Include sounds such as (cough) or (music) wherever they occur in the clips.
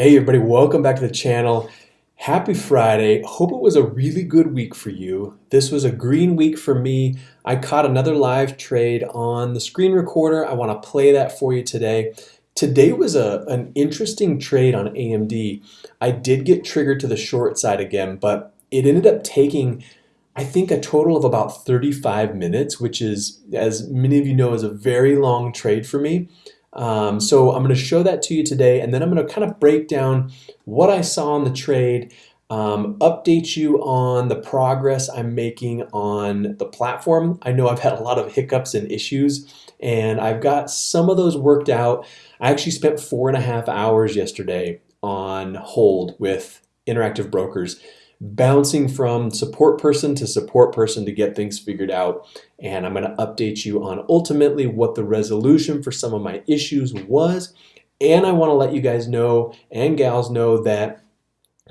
Hey everybody, welcome back to the channel. Happy Friday. Hope it was a really good week for you. This was a green week for me. I caught another live trade on the screen recorder. I want to play that for you today. Today was a, an interesting trade on AMD. I did get triggered to the short side again, but it ended up taking I think a total of about 35 minutes, which is, as many of you know, is a very long trade for me. Um, so I'm going to show that to you today, and then I'm going to kind of break down what I saw on the trade, um, update you on the progress I'm making on the platform. I know I've had a lot of hiccups and issues, and I've got some of those worked out. I actually spent four and a half hours yesterday on hold with Interactive Brokers bouncing from support person to support person to get things figured out. And I'm going to update you on ultimately what the resolution for some of my issues was. And I want to let you guys know and gals know that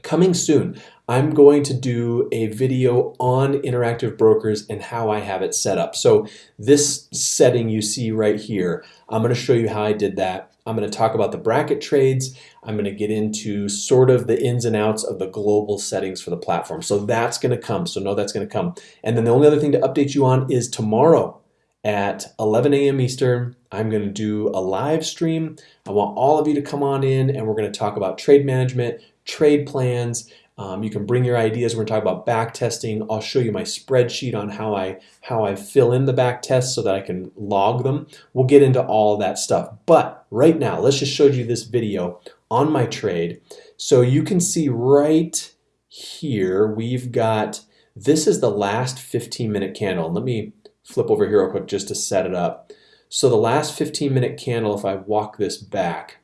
coming soon, I'm going to do a video on interactive brokers and how I have it set up. So this setting you see right here, I'm going to show you how I did that. I'm going to talk about the bracket trades. I'm going to get into sort of the ins and outs of the global settings for the platform. So that's going to come. So know that's going to come. And then the only other thing to update you on is tomorrow at 11 a.m. Eastern, I'm going to do a live stream. I want all of you to come on in and we're going to talk about trade management, trade plans, um, you can bring your ideas. We're going to talk about back testing. I'll show you my spreadsheet on how I how I fill in the back tests so that I can log them. We'll get into all that stuff. But right now, let's just show you this video on my trade. So you can see right here, we've got, this is the last 15 minute candle. Let me flip over here real quick just to set it up. So the last 15 minute candle, if I walk this back,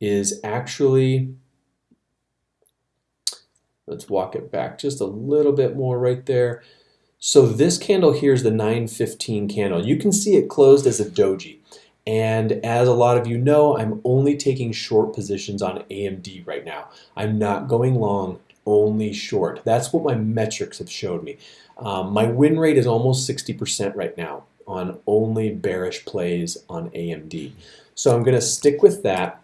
is actually Let's walk it back just a little bit more right there. So this candle here is the 915 candle. You can see it closed as a doji. And as a lot of you know, I'm only taking short positions on AMD right now. I'm not going long, only short. That's what my metrics have showed me. Um, my win rate is almost 60% right now on only bearish plays on AMD. So I'm going to stick with that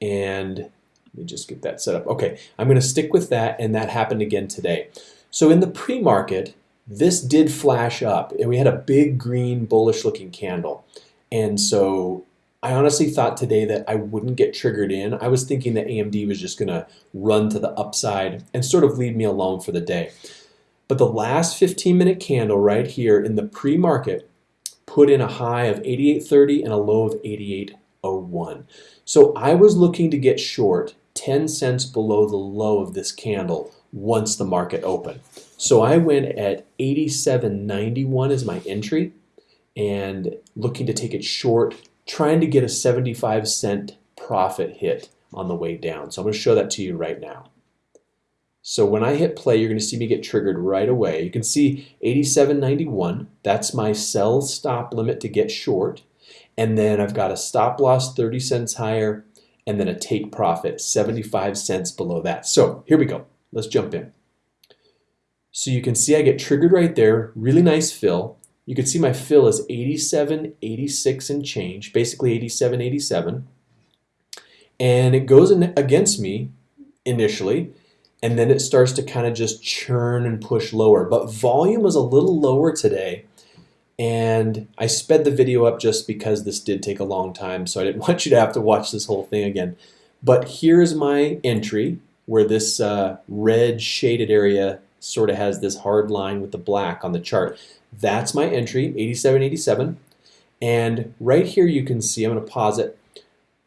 and let me just get that set up. Okay, I'm going to stick with that, and that happened again today. So in the pre-market, this did flash up, and we had a big green bullish looking candle. And so I honestly thought today that I wouldn't get triggered in. I was thinking that AMD was just going to run to the upside and sort of leave me alone for the day. But the last 15 minute candle right here in the pre-market put in a high of 88.30 and a low of 88.01. So I was looking to get short 10 cents below the low of this candle once the market opened. So I went at 87.91 as my entry and looking to take it short, trying to get a 75 cent profit hit on the way down. So I'm going to show that to you right now. So when I hit play, you're going to see me get triggered right away. You can see 87.91. That's my sell stop limit to get short. And then I've got a stop loss 30 cents higher and then a take profit 75 cents below that. So here we go. Let's jump in. So you can see I get triggered right there. Really nice fill. You can see my fill is 87, 86 and change, basically 87, 87. And it goes in against me initially, and then it starts to kind of just churn and push lower. But volume was a little lower today, and I sped the video up just because this did take a long time, so I didn't (laughs) want you to have to watch this whole thing again. But here's my entry where this uh, red shaded area sort of has this hard line with the black on the chart. That's my entry, 8787. And right here you can see, I'm to pause it,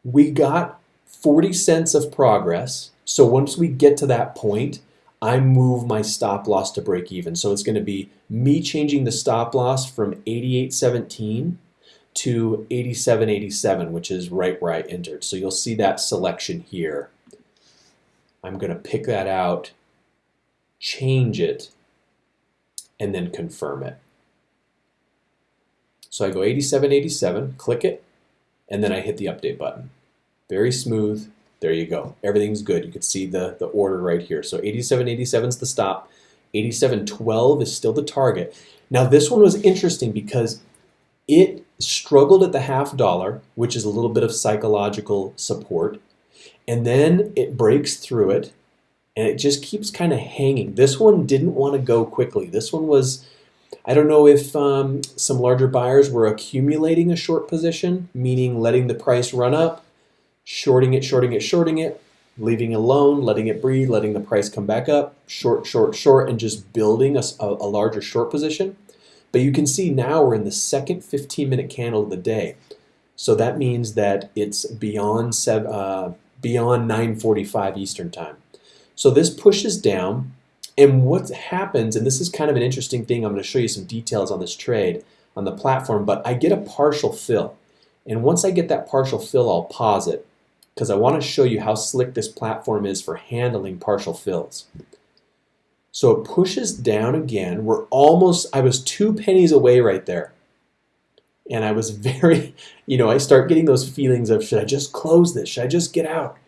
we got 40 cents of progress. So once we get to that point, I move my stop loss to break even. So it's going to be me changing the stop loss from 88.17 to 87.87, which is right where I entered. So you'll see that selection here. I'm going to pick that out, change it, and then confirm it. So I go 87.87, click it, and then I hit the update button. Very smooth, there you go. Everything's good. You can see the, the order right here. So 87.87 is the stop. 87.12 is still the target. Now this one was interesting because it struggled at the half dollar, which is a little bit of psychological support. And then it breaks through it and it just keeps kind of hanging. This one didn't want to go quickly. This one was, I don't know if um, some larger buyers were accumulating a short position, meaning letting the price run up, shorting it, shorting it, shorting it, leaving it alone, letting it breathe, letting the price come back up, short, short, short, and just building a, a larger short position. But you can see now we're in the second 15 minute candle of the day. So that means that it's beyond, seven, uh, beyond 945 Eastern time. So this pushes down and what happens, and this is kind of an interesting thing, I'm going to show you some details on this trade on the platform, but I get a partial fill. And once I get that partial fill, I'll pause it because I want to show you how slick this platform is for handling partial fills. So it pushes down again. We're almost, I was two pennies away right there. And I was (laughs) very, you know, I start getting those feelings of should I just close this? Should I just get out?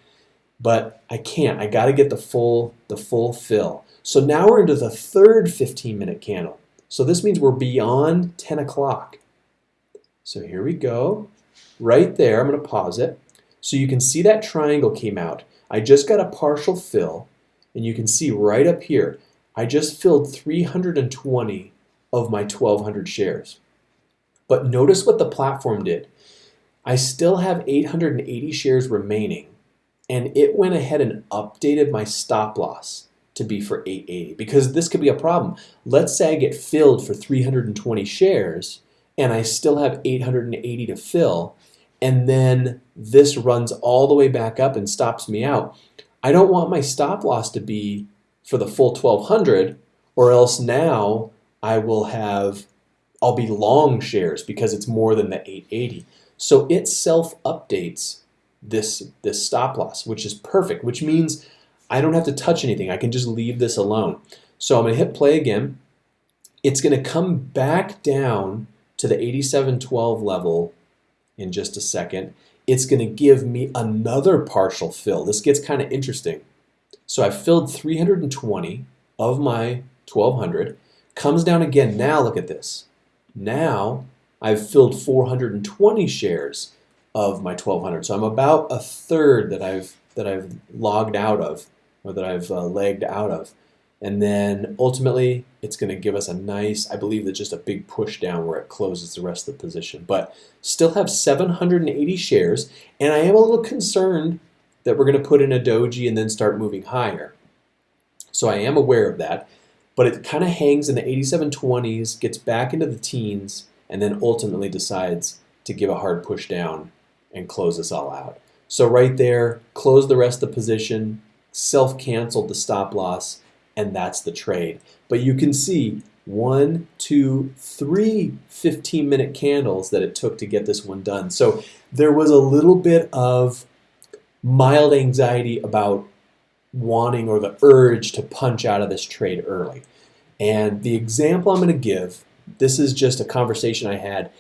But I can't. I got to get the full the full fill. So now we're into the third 15 minute candle. So this means we're beyond 10 o'clock. So here we go. Right there, I'm going to pause it. So you can see that triangle came out. I just got a partial fill, and you can see right up here, I just filled 320 of my 1,200 shares. But notice what the platform did. I still have 880 shares remaining, and it went ahead and updated my stop loss to be for 880 because this could be a problem. Let's say I get filled for 320 shares and I still have 880 to fill and then this runs all the way back up and stops me out. I don't want my stop loss to be for the full 1200 or else now I will have I'll be long shares because it's more than the 880. So it self updates this this stop loss, which is perfect, which means I don't have to touch anything. I can just leave this alone. So I'm to hit play again. It's to come back down to the 8712 level in just a second. It's going to give me another partial fill. This gets kind of interesting. So I filled 320 of my 1200. Comes down again. Now look at this. Now I've filled 420 shares of my 1200. So I'm about a third that I've that I've logged out of or that I've uh, legged out of. And then ultimately, it's going to give us a nice, I believe that's just a big push down where it closes the rest of the position. But still have 780 shares, and I am a little concerned that we're going to put in a doji and then start moving higher. So I am aware of that, but it kind of hangs in the 8720s, gets back into the teens, and then ultimately decides to give a hard push down and close us all out. So right there, close the rest of the position, self-canceled the stop loss, and that's the trade. But you can see one, two, three 15 minute candles that it took to get this one done. So there was a little bit of mild anxiety about wanting or the urge to punch out of this trade early. And the example I'm going to give, this is just a conversation I had.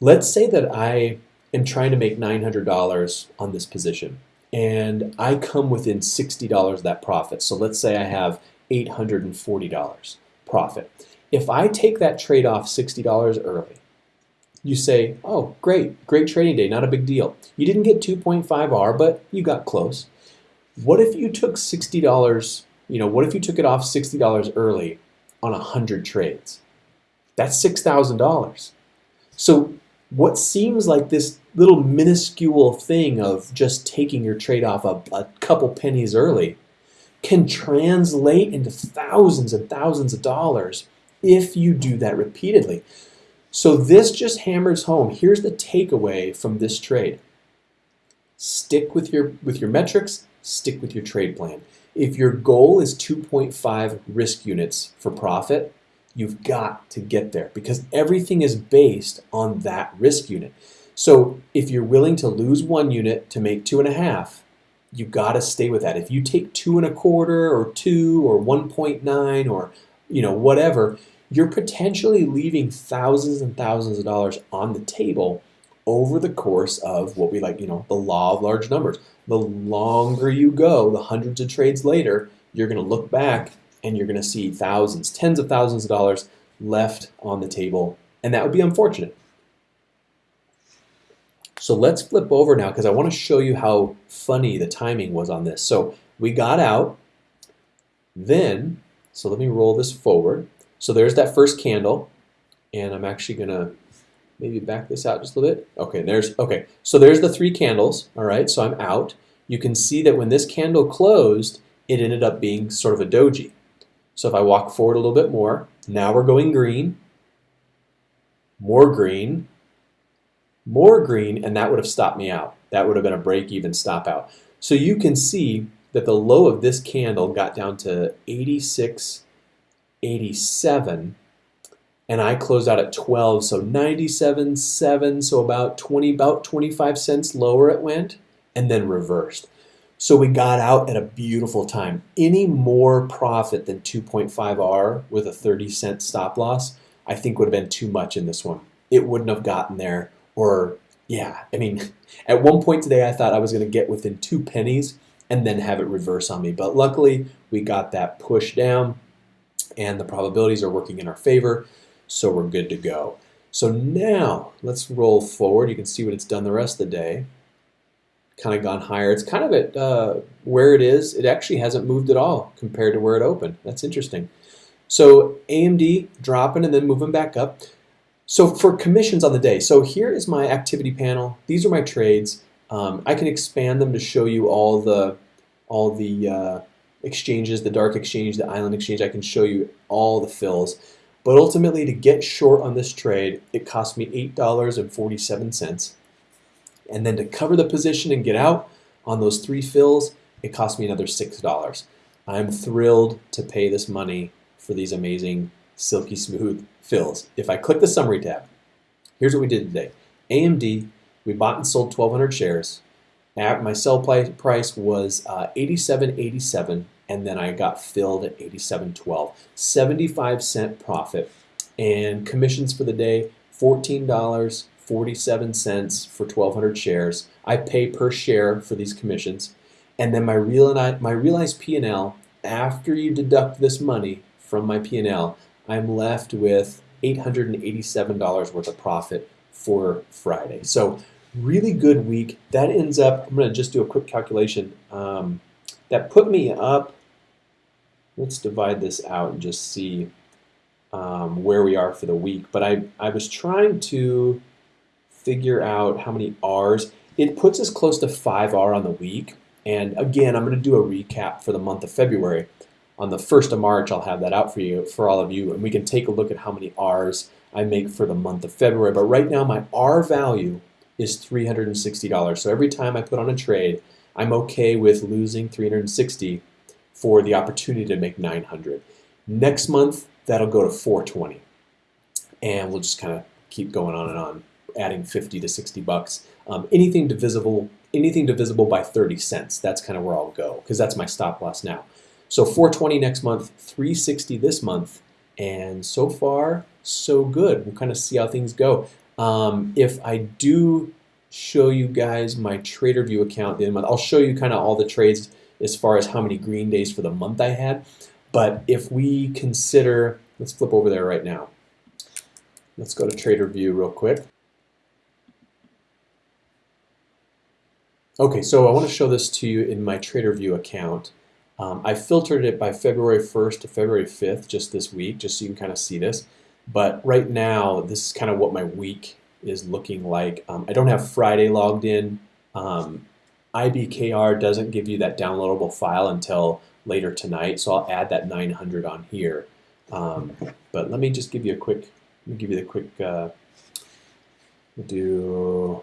Let's say that I am trying to make $900 on this position and I come within $60 of that profit. So let's say I have $840 profit. If I take that trade off $60 early, you say, oh, great, great trading day, not a big deal. You didn't get 2.5R, but you got close. What if you took $60, you know, what if you took it off $60 early on 100 trades? That's $6,000. So what seems like this little minuscule thing of just taking your trade off a, a couple pennies early can translate into thousands and thousands of dollars if you do that repeatedly. So this just hammers home. Here's the takeaway from this trade. Stick with your with your metrics, stick with your trade plan. If your goal is 2.5 risk units for profit, you've got to get there because everything is based on that risk unit. So if you're willing to lose one unit to make two and a half, you got to stay with that. If you take two and a quarter or two or 1.9 or you know whatever, you're potentially leaving thousands and thousands of dollars on the table over the course of what we like, you know, the law of large numbers. The longer you go, the hundreds of trades later, you're going to look back and you're going to see thousands, tens of thousands of dollars left on the table, and that would be unfortunate. So let's flip over now because I want to show you how funny the timing was on this. So we got out, then, so let me roll this forward. So there's that first candle, and I'm actually going to maybe back this out just a little bit. Okay, there's, okay, so there's the three candles, all right, so I'm out. You can see that when this candle closed, it ended up being sort of a doji. So if I walk forward a little bit more, now we're going green, more green, more green, and that would have stopped me out. That would have been a break-even stop out. So you can see that the low of this candle got down to 86, 87, and I closed out at 12, so 97.7, so about 20, about 25 cents lower it went, and then reversed. So we got out at a beautiful time. Any more profit than 2.5R with a 30 cent stop loss, I think would have been too much in this one. It wouldn't have gotten there or yeah, I mean, (laughs) at one point today I thought I was going to get within two pennies and then have it reverse on me. But luckily, we got that push down and the probabilities are working in our favor, so we're good to go. So now let's roll forward. You can see what it's done the rest of the day. Kind of gone higher. It's kind of at uh, where it is. It actually hasn't moved at all compared to where it opened. That's interesting. So AMD dropping and then moving back up. So for commissions on the day, so here is my activity panel. These are my trades. Um, I can expand them to show you all the all the uh, exchanges, the dark exchange, the island exchange. I can show you all the fills. But ultimately, to get short on this trade, it cost me $8.47. And then to cover the position and get out on those three fills, it cost me another $6. I'm thrilled to pay this money for these amazing silky smooth fills. If I click the summary tab, here's what we did today. AMD, we bought and sold 1,200 shares. At my sell price was uh, 87.87, and then I got filled at 87.12. 75 cent profit, and commissions for the day $14.47 for 1,200 shares. I pay per share for these commissions, and then my real my realized P&L after you deduct this money from my P&L, I'm left with $887 worth of profit for Friday. So really good week. That ends up, I'm going to just do a quick calculation. Um, that put me up, let's divide this out and just see um, where we are for the week. But I, I was trying to figure out how many R's. It puts us close to 5R on the week. And again, I'm going to do a recap for the month of February on the 1st of March, I'll have that out for you, for all of you, and we can take a look at how many R's I make for the month of February. But right now, my R value is $360. So every time I put on a trade, I'm okay with losing 360 for the opportunity to make 900. Next month, that'll go to 420. And we'll just kind of keep going on and on, adding 50 to 60 bucks. Um, anything divisible, anything divisible by 30 cents, that's kind of where I'll go, because that's my stop loss now. So 420 next month, 360 this month, and so far, so good. We'll kind of see how things go. Um, if I do show you guys my TraderVue account the end month, I'll show you kind of all the trades as far as how many green days for the month I had. But if we consider, let's flip over there right now. Let's go to TraderVue real quick. Okay, so I want to show this to you in my TraderVue account. Um, I filtered it by February 1st to February 5th just this week, just so you can kind of see this. But right now, this is kind of what my week is looking like. Um, I don't have Friday logged in. Um, IBKR doesn't give you that downloadable file until later tonight, so I'll add that 900 on here. Um, but let me just give you a quick, let me give you the quick, uh, do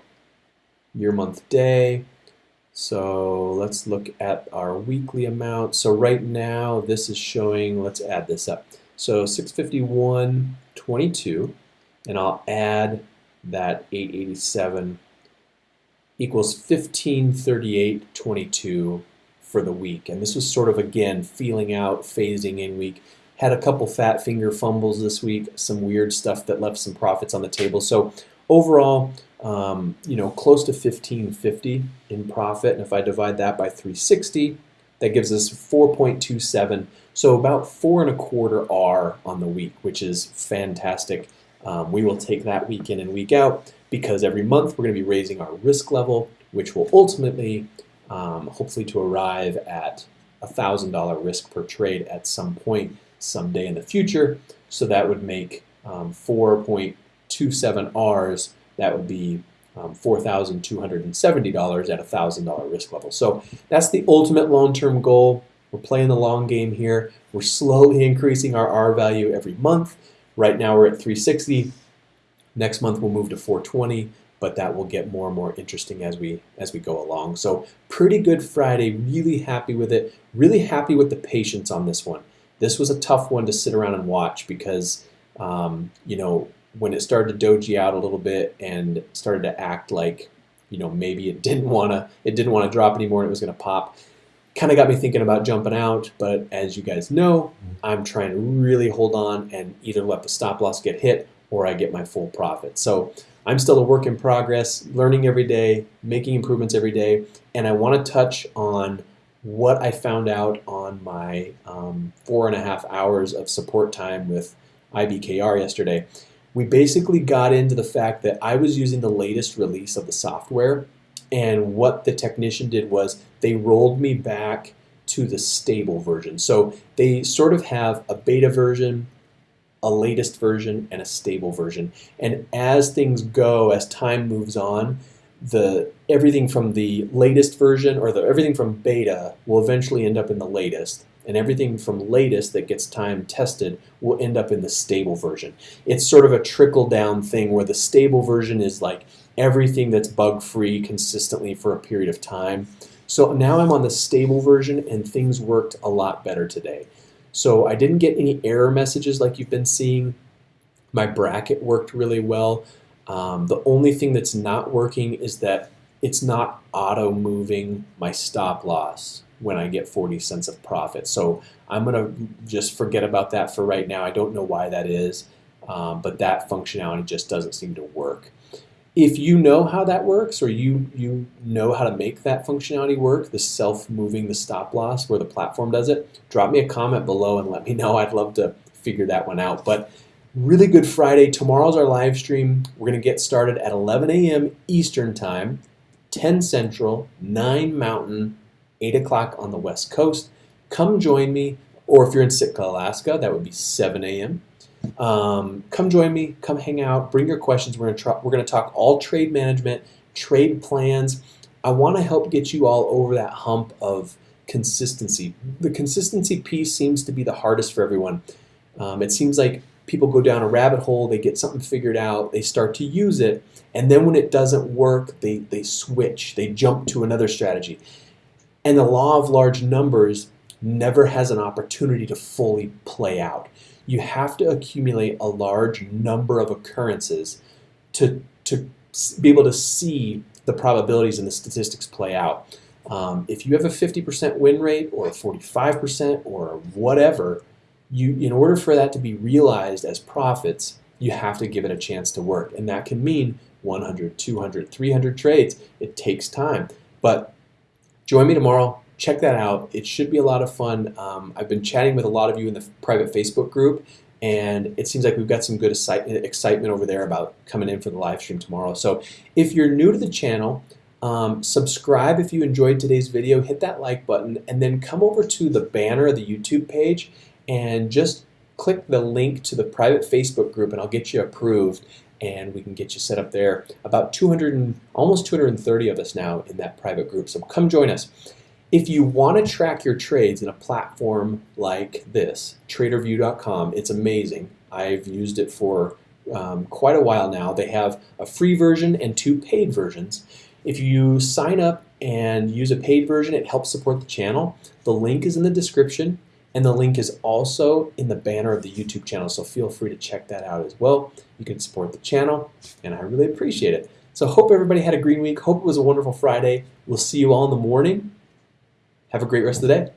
year, month, day. So let's look at our weekly amount. So right now this is showing, let's add this up. So 651.22 and I'll add that 887 equals 1538.22 for the week. And this was sort of again feeling out, phasing in week. Had a couple fat finger fumbles this week, some weird stuff that left some profits on the table. So overall, um, you know, close to 1550 in profit. And if I divide that by 360, that gives us 4.27. So about four and a quarter R on the week, which is fantastic. Um, we will take that week in and week out. because every month we're going to be raising our risk level, which will ultimately, um, hopefully, to arrive at a thousand dollar risk per trade at some point someday in the future. So that would make um, 4.27 R's. That would be um, $4,270 at a thousand dollar risk level. So that's the ultimate long-term goal. We're playing the long game here. We're slowly increasing our R value every month. Right now we're at 360. Next month we'll move to 420, but that will get more and more interesting as we as we go along. So pretty good Friday. Really happy with it. Really happy with the patience on this one. This was a tough one to sit around and watch because um, you know when it started to doji out a little bit and started to act like you know maybe it didn't want to it didn't want to drop anymore and it was going to pop kind of got me thinking about jumping out, but as you guys know, I'm trying to really hold on and either let the stop loss get hit or I get my full profit. So I'm still a work in progress, learning every day, making improvements every day, and I want to touch on what I found out on my um, four and a half hours of support time with IBKR yesterday. We basically got into the fact that I was using the latest release of the software and what the technician did was they rolled me back to the stable version. So they sort of have a beta version, a latest version, and a stable version. And as things go, as time moves on, the everything from the latest version or the everything from beta will eventually end up in the latest and everything from latest that gets time tested will end up in the stable version. It's sort of a trickle down thing where the stable version is like everything that's bug free consistently for a period of time. So now I'm on the stable version and things worked a lot better today. So I didn't get any error messages like you've been seeing. My bracket worked really well. Um, the only thing that's not working is that it's not auto moving my stop loss when I get 40 cents of profit. So I'm going to just forget about that for right now. I don't know why that is, um, but that functionality just doesn't seem to work. If you know how that works or you, you know how to make that functionality work, the self-moving the stop loss where the platform does it, drop me a comment below and let me know. I'd love to figure that one out. But really good Friday. Tomorrow's our live stream. We're going to get started at 11 a.m. Eastern Time, 10 Central, 9 Mountain, 8 o'clock on the West Coast. Come join me, or if you're in Sitka, Alaska, that would be 7 a.m. Um, come join me, come hang out, bring your questions. We're gonna we're gonna talk all trade management, trade plans. I want to help get you all over that hump of consistency. The consistency piece seems to be the hardest for everyone. Um, it seems like people go down a rabbit hole, they get something figured out, they start to use it, and then when it doesn't work, they, they switch, they jump to another strategy. And the law of large numbers never has an opportunity to fully play out you have to accumulate a large number of occurrences to, to be able to see the probabilities and the statistics play out. Um, if you have a 50% win rate or a 45% or whatever, you, in order for that to be realized as profits, you have to give it a chance to work. And that can mean 100, 200, 300 trades. It takes time. But join me tomorrow check that out. It should be a lot of fun. Um, I've been chatting with a lot of you in the private Facebook group, and it seems like we've got some good excitement over there about coming in for the live stream tomorrow. So if you're new to the channel, um, subscribe if you enjoyed today's video, hit that like button, and then come over to the banner of the YouTube page and just click the link to the private Facebook group and I'll get you approved and we can get you set up there. About 200 and almost 230 of us now in that private group, so come join us. If you want to track your trades in a platform like this, TraderVue.com, it's amazing. I've used it for um, quite a while now. They have a free version and two paid versions. If you sign up and use a paid version, it helps support the channel. The link is in the description, and the link is also in the banner of the YouTube channel, so feel free to check that out as well. You can support the channel, and I really appreciate it. So hope everybody had a green week. Hope it was a wonderful Friday. We'll see you all in the morning have a great rest of the day.